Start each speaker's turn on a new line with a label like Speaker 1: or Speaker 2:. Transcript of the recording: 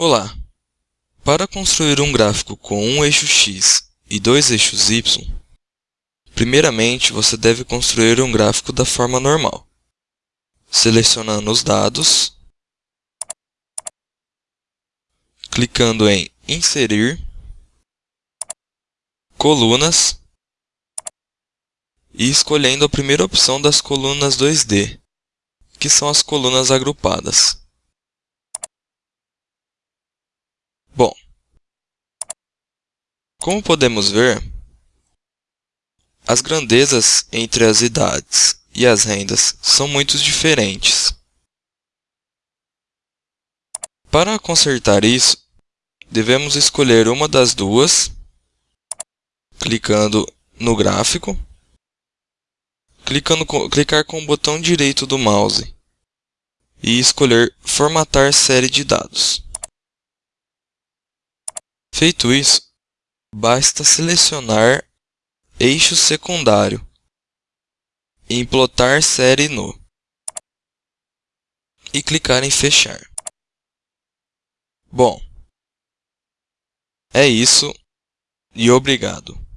Speaker 1: Olá! Para construir um gráfico com um eixo x e dois eixos y, primeiramente você deve construir um gráfico da forma normal, selecionando os dados, clicando em Inserir, Colunas e escolhendo a primeira opção das colunas 2D, que são as colunas agrupadas. Bom, como podemos ver, as grandezas entre as idades e as rendas são muito diferentes. Para consertar isso, devemos escolher uma das duas, clicando no gráfico, clicando clicar com o botão direito do mouse e escolher Formatar série de dados. Feito isso, basta selecionar eixo secundário e implotar série no e clicar em fechar. Bom, é isso e obrigado.